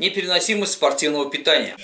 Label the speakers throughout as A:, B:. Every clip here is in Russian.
A: Непереносимость спортивного питания.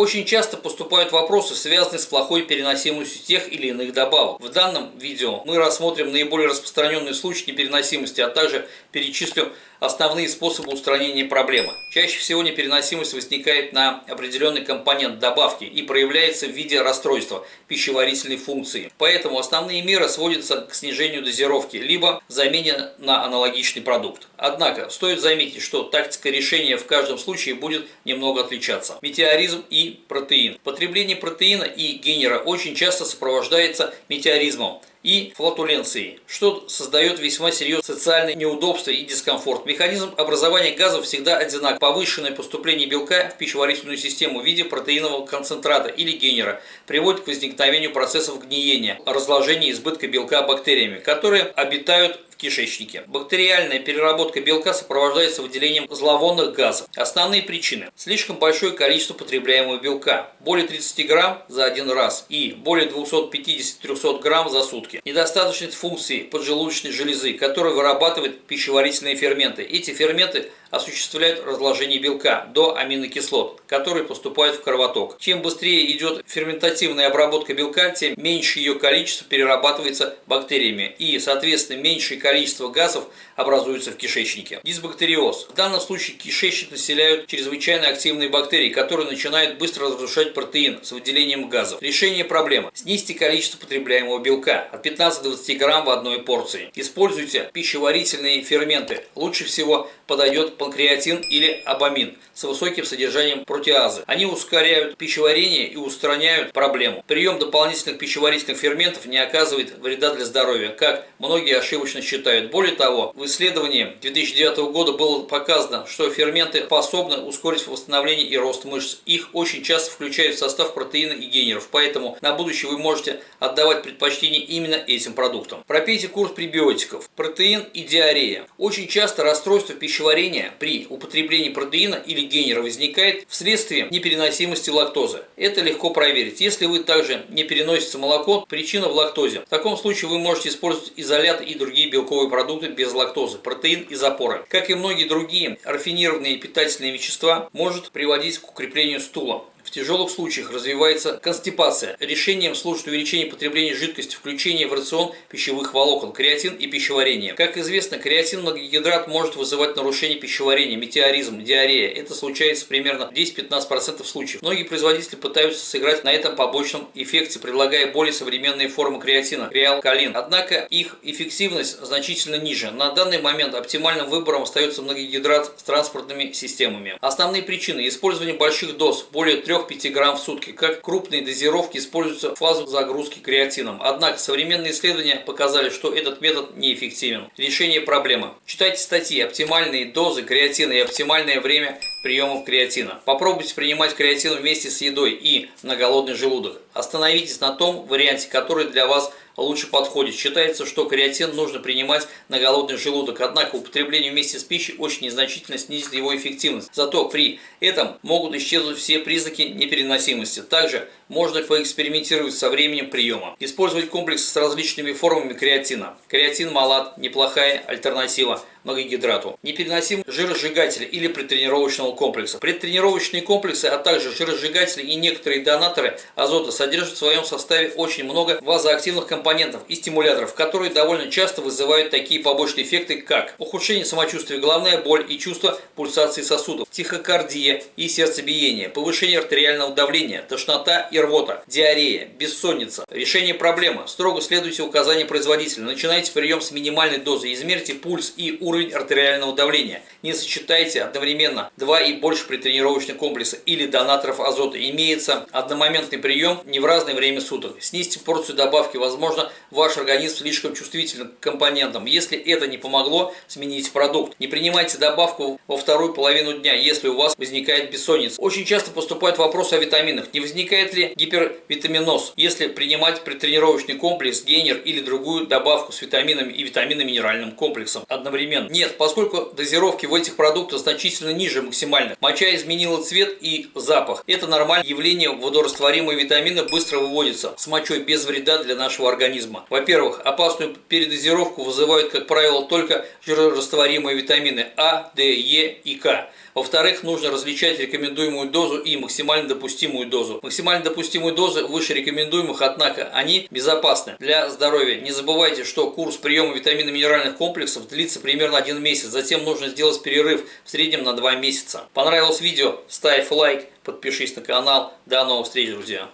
A: Очень часто поступают вопросы, связанные с плохой переносимостью тех или иных добавок. В данном видео мы рассмотрим наиболее распространенные случаи непереносимости, а также перечислим основные способы устранения проблемы. Чаще всего непереносимость возникает на определенный компонент добавки и проявляется в виде расстройства пищеварительной функции. Поэтому основные меры сводятся к снижению дозировки, либо замене на аналогичный продукт. Однако, стоит заметить, что тактика решения в каждом случае будет немного отличаться. Метеоризм и протеин. Потребление протеина и генера очень часто сопровождается метеоризмом и флатуленцией, что создает весьма серьезные социальные неудобства и дискомфорт. Механизм образования газов всегда одинак. Повышенное поступление белка в пищеварительную систему в виде протеинового концентрата или генера приводит к возникновению процессов гниения, разложения избытка белка бактериями, которые обитают кишечнике. Бактериальная переработка белка сопровождается выделением зловонных газов. Основные причины. Слишком большое количество потребляемого белка. Более 30 грамм за один раз и более 250-300 грамм за сутки. Недостаточность функции поджелудочной железы, которая вырабатывает пищеварительные ферменты. Эти ферменты осуществляют разложение белка до аминокислот, которые поступают в кровоток. Чем быстрее идет ферментативная обработка белка, тем меньше ее количество перерабатывается бактериями и, соответственно, меньшее количество газов образуется в кишечнике. Дисбактериоз. В данном случае кишечник населяют чрезвычайно активные бактерии, которые начинают быстро разрушать протеин с выделением газов. Решение проблемы. Снизьте количество потребляемого белка от 15 до 20 грамм в одной порции. Используйте пищеварительные ферменты. Лучше всего подойдет панкреатин или абамин с высоким содержанием протеазы. Они ускоряют пищеварение и устраняют проблему. Прием дополнительных пищеварительных ферментов не оказывает вреда для здоровья, как многие ошибочно считают. Более того, в исследовании 2009 года было показано, что ферменты способны ускорить восстановление и рост мышц. Их очень часто включают в состав протеина и генеров, поэтому на будущее вы можете отдавать предпочтение именно этим продуктам. Пропейте курс пребиотиков. Протеин и диарея. Очень часто расстройство пищеварения при употреблении протеина или генера возникает вследствие непереносимости лактозы. Это легко проверить. Если вы также не переносите молоко, причина в лактозе. В таком случае вы можете использовать изолят и другие белковые продукты без лактозы, протеин и запоры. Как и многие другие рафинированные питательные вещества, может приводить к укреплению стула. В тяжелых случаях развивается констипация. Решением служит увеличение потребления жидкости, включение в рацион пищевых волокон, креатин и пищеварение. Как известно, креатин многогидрат может вызывать нарушение пищеварения, метеоризм, диарея. Это случается примерно 10-15% случаев. Многие производители пытаются сыграть на этом побочном эффекте, предлагая более современные формы креатина, креалкалин. Однако их эффективность значительно ниже. На данный момент оптимальным выбором остается многогидрат с транспортными системами. Основные причины – использование больших доз, более 3 3-5 грамм в сутки. Как крупные дозировки используются в фазу загрузки креатином. Однако современные исследования показали, что этот метод неэффективен. Решение проблемы. Читайте статьи «Оптимальные дозы креатина и оптимальное время приемов креатина». Попробуйте принимать креатин вместе с едой и на голодный желудок. Остановитесь на том варианте, который для вас лучше подходит. Считается, что креатин нужно принимать на голодный желудок, однако употребление вместе с пищей очень незначительно снизит его эффективность. Зато при этом могут исчезнуть все признаки непереносимости. Также можно поэкспериментировать со временем приема. Использовать комплекс с различными формами креатина. Креатин малат – неплохая альтернатива многогидрату. Непереносим жиросжигатели или предтренировочного комплекса. Предтренировочные комплексы, а также жиросжигатели и некоторые донаторы азота содержат в своем составе очень много вазоактивных компонентов и стимуляторов, которые довольно часто вызывают такие побочные эффекты, как ухудшение самочувствия, головная боль и чувство пульсации сосудов, тихокардия и сердцебиение, повышение артериального давления, тошнота и рвота, диарея, бессонница. Решение проблемы. Строго следуйте указаниям производителя. Начинайте прием с минимальной дозы. Измерьте пульс и уровень артериального давления. Не сочетайте одновременно два и больше предтренировочных комплекса или донаторов азота. Имеется одномоментный прием не в разное время суток. Снизьте порцию добавки. Возможно, ваш организм слишком чувствителен к компонентам. Если это не помогло, смените продукт. Не принимайте добавку во вторую половину дня, если у вас возникает бессонница. Очень часто поступает вопрос о витаминах. Не возникает ли гипервитаминоз, если принимать предтренировочный комплекс, гейнер или другую добавку с витаминами и витаминно-минеральным комплексом одновременно. Нет, поскольку дозировки в этих продуктах значительно ниже максимальных, моча изменила цвет и запах. Это нормальное явление, водорастворимые витамины быстро выводятся с мочой без вреда для нашего организма. Во-первых, опасную передозировку вызывают, как правило, только жирорастворимые витамины А, Д, Е и К. Во-вторых, нужно различать рекомендуемую дозу и максимально допустимую дозу. Максимально допустимые дозы выше рекомендуемых, однако они безопасны для здоровья. Не забывайте, что курс приема витаминно-минеральных комплексов длится примерно один месяц. Затем нужно сделать перерыв в среднем на два месяца. Понравилось видео? Ставь лайк, подпишись на канал. До новых встреч, друзья!